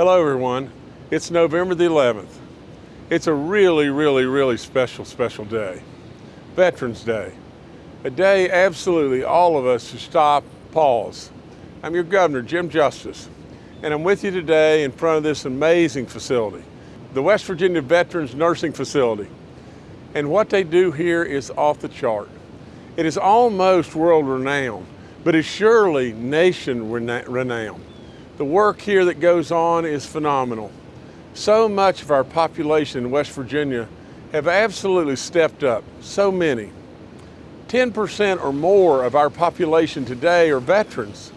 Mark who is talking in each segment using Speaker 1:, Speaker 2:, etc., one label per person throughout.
Speaker 1: Hello everyone, it's November the 11th. It's a really, really, really special, special day. Veterans Day. A day absolutely all of us should stop, pause. I'm your governor, Jim Justice, and I'm with you today in front of this amazing facility, the West Virginia Veterans Nursing Facility. And what they do here is off the chart. It is almost world renowned, but is surely nation renowned. The work here that goes on is phenomenal. So much of our population in West Virginia have absolutely stepped up, so many. 10% or more of our population today are veterans.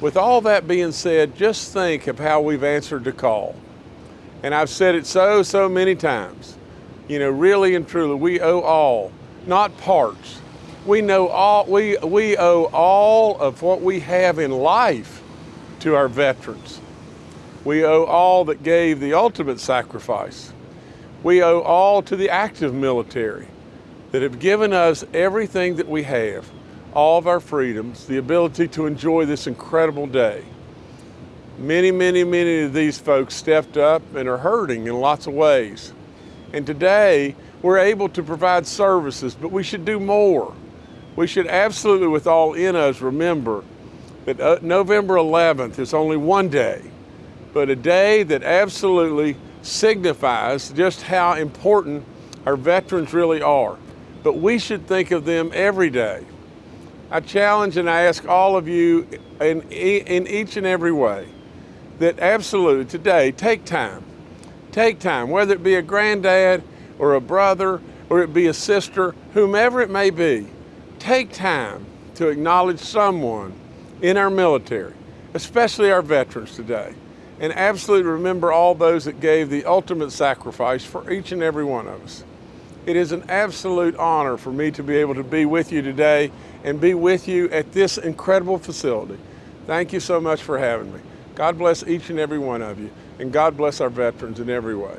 Speaker 1: With all that being said, just think of how we've answered the call. And I've said it so, so many times. You know, really and truly, we owe all, not parts. We know all, we, we owe all of what we have in life to our veterans. We owe all that gave the ultimate sacrifice. We owe all to the active military that have given us everything that we have, all of our freedoms, the ability to enjoy this incredible day. Many, many, many of these folks stepped up and are hurting in lots of ways. And today, we're able to provide services, but we should do more. We should absolutely, with all in us, remember that uh, November 11th is only one day, but a day that absolutely signifies just how important our veterans really are. But we should think of them every day. I challenge and I ask all of you in, in each and every way that absolutely today take time. Take time, whether it be a granddad or a brother or it be a sister, whomever it may be, take time to acknowledge someone in our military, especially our veterans today. And absolutely remember all those that gave the ultimate sacrifice for each and every one of us. It is an absolute honor for me to be able to be with you today and be with you at this incredible facility. Thank you so much for having me. God bless each and every one of you, and God bless our veterans in every way.